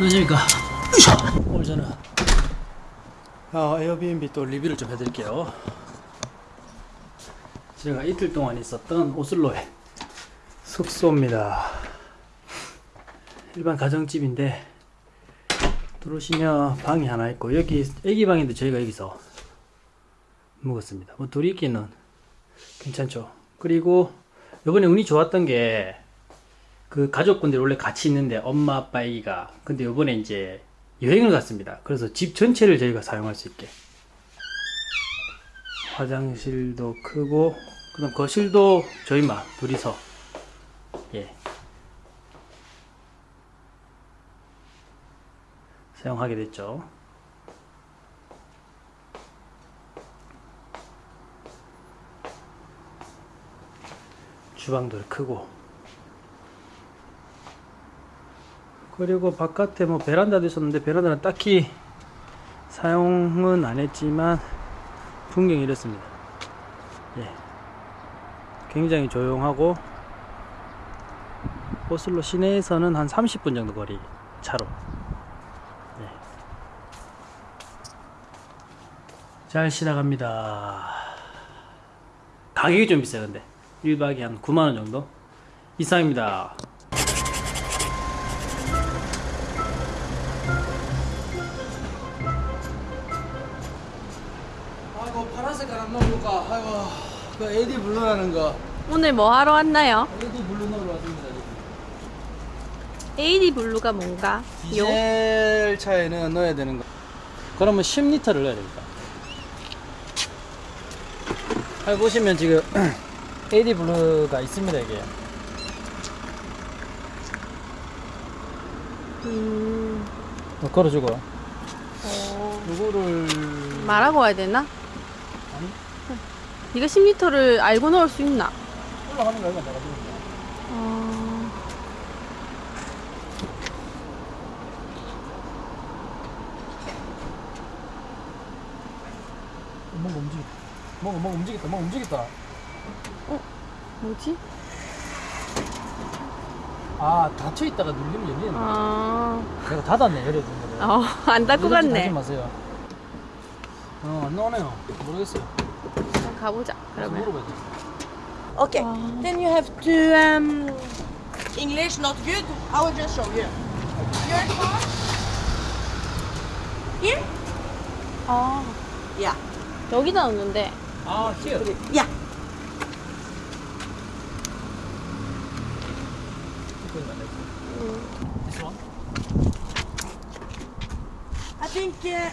안녕하십니까. 오늘 저는 어, 에어비앤비 또 리뷰를 좀 해드릴게요. 제가 이틀 동안 있었던 오슬로의 숙소입니다. 일반 가정집인데 들어오시면 방이 하나 있고 여기 애기 방인데 저희가 여기서 묵었습니다. 뭐 둘이 있기는 괜찮죠. 그리고 이번에 운이 좋았던 게 그 가족분들이 원래 같이 있는데 엄마 아빠 애기가 근데 이번에 이제 여행을 갔습니다. 그래서 집 전체를 저희가 사용할 수 있게 화장실도 크고 그 다음 거실도 저희만 둘이서 예 사용하게 됐죠. 주방도 크고 그리고 바깥에 뭐 베란다도 있었는데 베란다는 딱히 사용은 안 했지만 풍경이 이렇습니다. 예. 굉장히 조용하고 오슬로 시내에서는 한 30분 정도 거리 차로 예. 잘 지나갑니다. 가격이 좀 비싸요 근데 1박에 한 9만원 정도 이상입니다. 안 넣어볼까? 아이고 그 AdBlue라는 거 오늘 뭐 하러 왔나요? AdBlue 넣으러 왔습니다. AdBlue가 뭔가? 요? 디젤 차에는 넣어야 되는 거 그러면 10리터를 넣어야 됩니다. 여기 보시면 지금 AD 블루가 있습니다 이게. 음, 뭐 걸어주고 어, 요거를 말하고 와야 되나? 네가 10리터를 알고 넣을 수 있나? 올라가는 거야 내가 지금. 어, 뭔가 움직였다. 뭔가 뭔가 움직였다. 뭔가 움직였다. 뭐지? 아 닫혀 있다가 누르면 열리는 거야. 아, 내가 닫았네 열어준 거를. 어, 안 닫고 갔네. 하지 마세요. 어 안 나오네요. 모르겠어요. 그럼 가보자. 그래서 그러면. 물어봐야 돼. Okay, Ah. then you have to um, English not good. I will just show you. Your car. Here? 아, Yeah. 여기다 넣는데. 아 here. Yeah. This one. I think. Uh,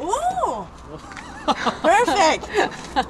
oh, perfect.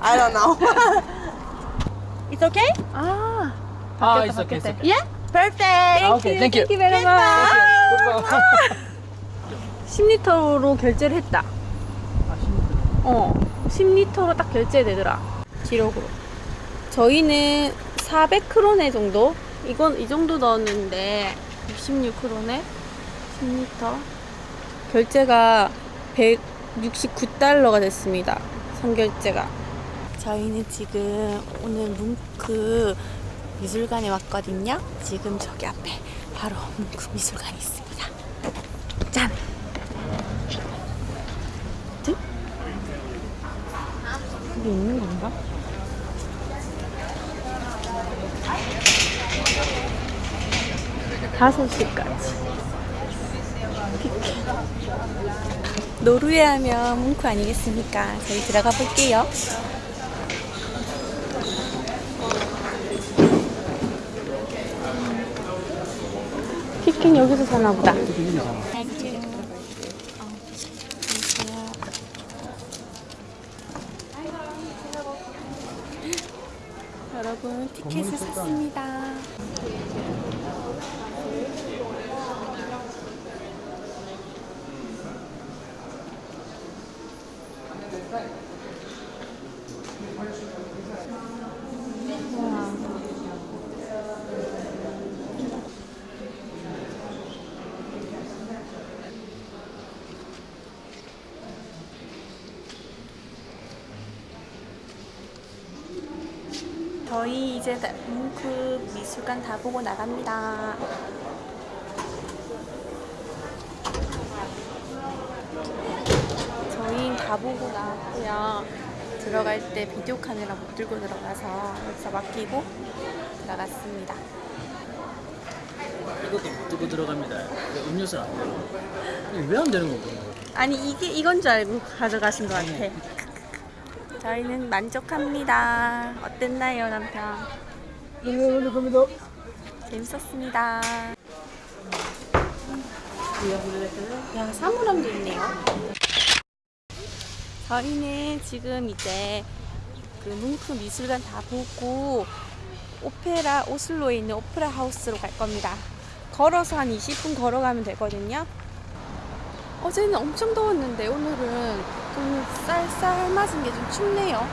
I don't know. it's okay. 아, 아 바뀌었다, 있어 있어. 바뀌었다. Yeah. Perfect. 아 오케이 땡큐. Thank you very much. 10리터로 결제를 했다. 어, 10리터로 딱 결제되더라. 기록으로. 저희는 400크로네 정도? 이건 이 정도 넣었는데 66크로네 10리터. 결제가 169달러가 됐습니다. 선결제가. 저희는 지금 오늘 뭉크 미술관에 왔거든요. 지금 저기 앞에 바로 뭉크 미술관이 있습니다. 짠! 드? 여기 있는 건가? 다섯 시까지. 노르웨이 하면 뭉크 아니겠습니까? 저희 들어가 볼게요. 피켓 여기서 사나 보다. 여러분 티켓을 샀습니다. 저희 이제 문크 음, 그 미술관 다 보고 나갑니다. 저희 다 보고 나왔고요. 들어갈 때 비디오 카메라 못 들고 들어가서 여기서 맡기고 나갔습니다. 이것도 못 들고 들어갑니다. 음료수 안 돼요. 왜 안 되는 거예요? 아니 이게 이건 줄 알고 가져가신 것 같아. 저희는 만족합니다. 어땠나요, 남편? 재밌었습니다. 야, 사물함도 있네요. 저희는 지금 이제 그 뭉크 미술관 다 보고 오페라 오슬로에 있는 오페라 하우스로 갈 겁니다. 걸어서 한 20분 걸어가면 되거든요. 어제는 엄청 더웠는데 오늘은 좀 쌀쌀 맞은 게 좀 춥네요.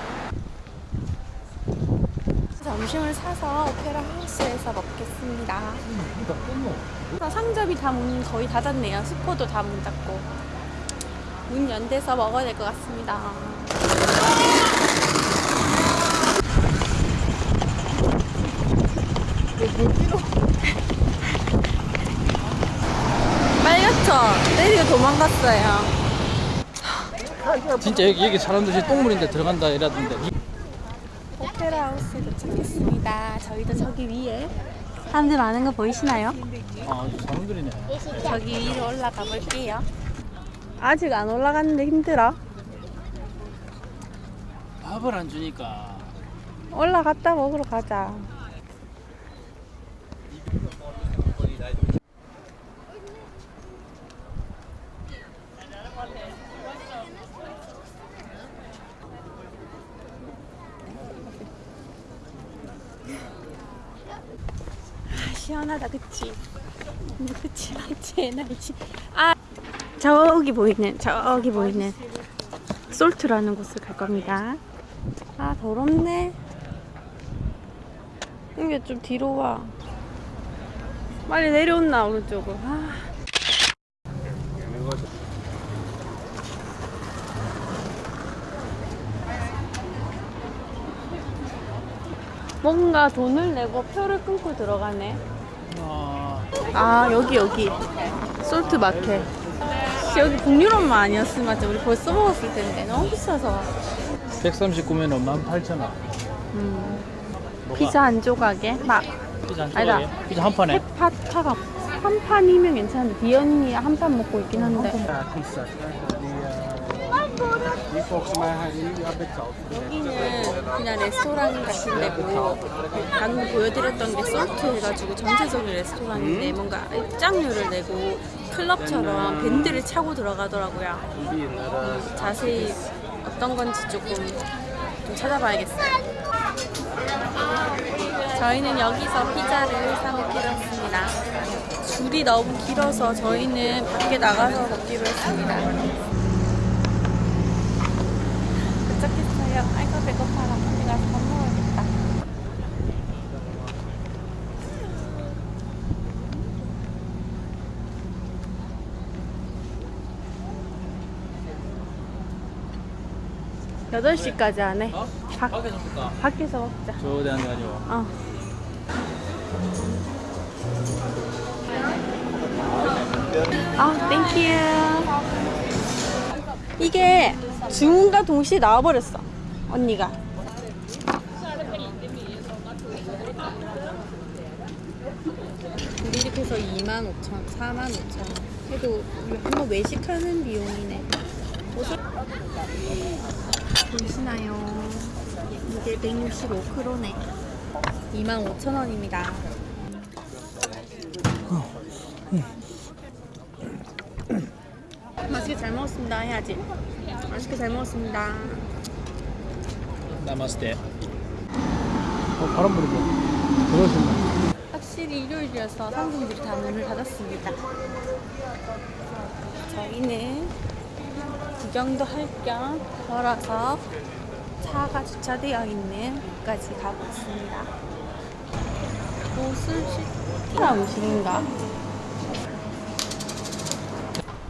점심을 사서 오페라 하우스에서 먹겠습니다. 상점이 다 문 거의 닫았네요. 슈퍼도 다 문 닫고 문 연대서 먹어야 될 것 같습니다. 빨갛죠? 때리고 도망갔어요. 진짜 여기 여기 사람들이 똥물인데 들어간다 이라던데. 오페라 하우스에 도착했습니다. 저희도 저기 위에 사람들 많은 거 보이시나요? 아 사람들이네. 저기 위로 올라가 볼게요. 아직 안 올라갔는데 힘들어. 밥을 안 주니까. 올라갔다 먹으러 가자. 아, 시원하다, 그치? 그치, 맞지, 날씨. 아, 저기 보이는, 저기 보이는 솔트라는 곳을 갈 겁니다. 아 더럽네 이게 좀 뒤로 와 빨리 내려온나 오른쪽으로 아. 뭔가 돈을 내고 표를 끊고 들어가네 아아 여기 여기 솔트 마켓 씨, 여기 북유럽만 아니었으면 진짜 우리 벌써 먹었을 텐데 너무 비싸서 139면 18,000원. 음. 피자 한 조각에 막 피자 한 아니다. 조각에? 피자 한 판에? 페파타가 한 판이면 괜찮은데 디언이 한 판 먹고 있긴 한데 여기는 그냥 레스토랑 같은 데고 방금 보여드렸던 게 솔트 해가지고 전체적인 레스토랑인데 뭔가 입장료를 내고 클럽처럼 밴드를 차고 들어가더라고요. 음, 자세히 어떤 건지 조금 좀 찾아봐야겠어요. 저희는 여기서 피자를 사 먹기로 했습니다. 줄이 너무 길어서 저희는 밖에 나가서 먹기로 했습니다 8시까지 안 해. 어? 밖, 밖에서 먹자. 밖에서 먹자. 저 대한대 아니고. 어. 아, thank you. 이게 주문과 동시에 나와버렸어. 언니가. 우리 이렇게 해서 2만 5천, 4만 5천. 그래도 한번 외식하는 비용이네. 보이시나요? 이게 165크로네. 25,000원입니다. 맛있게 잘 먹었습니다 해야지. 맛있게 잘 먹었습니다. 나마스테. 어 바람 불고. 들어오신다. 확실히 일요일이어서 상점들이 다 문을 닫았습니다. 저희는 구경도 할 겸 걸어서 차가 주차되어 있는 곳까지 가고 있습니다. 옷을 시티라 음식인가?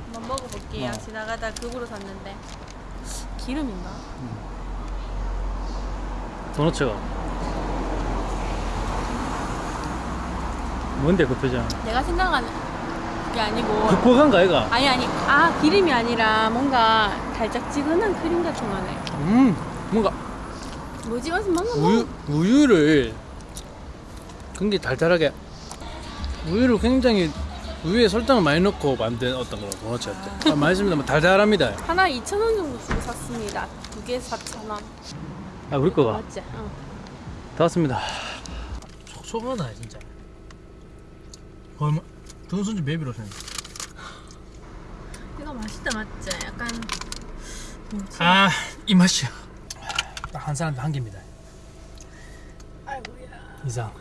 한번 먹어볼게요. 지나가다 급으로 샀는데 기름인가? 도너츠가. 뭔데 그 표정? 내가 생각하는 그 게 아니고 퍽퍽한가 얘가? 아니 아니 아 기름이 아니라 뭔가 달짝지근한 크림 같은 거네 음 뭔가 뭐지 어서 먹어 우유 우유를 굉장히 달달하게 우유를 굉장히 우유에 설탕을 많이 넣고 만든 어떤 그런 도넛 같아. 아, 맛있습니다. 뭐 달달합니다. 하나 2,000원 정도 주고 샀습니다 두 개 4,000원 아 우리 거가 맞지? 어. 다 왔습니다. 촉촉하다 진짜. 얼마? 돈순지 베비로 생. 이거 맛있다 맞지? 약간 뭐지? 아이 맛이야. 딱 한 사람 한 개입니다. 아이고야 이상.